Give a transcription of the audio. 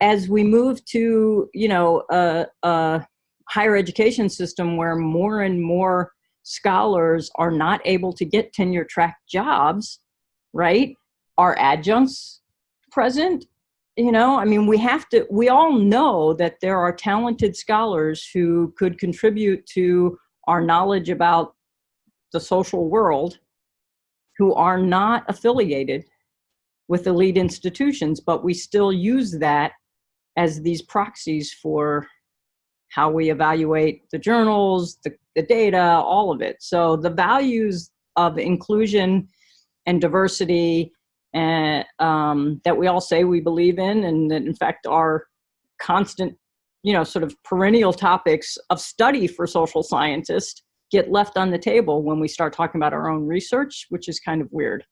as we move to, you know, a, a higher education system where more and more scholars are not able to get tenure track jobs, right? Are adjuncts present? You know, I mean, we have to, we all know that there are talented scholars who could contribute to our knowledge about the social world who are not affiliated with elite institutions, but we still use that as these proxies for how we evaluate the journals, the, the data, all of it. So the values of inclusion and diversity and, um, that we all say we believe in and that in fact are constant, you know, sort of perennial topics of study for social scientists get left on the table when we start talking about our own research, which is kind of weird.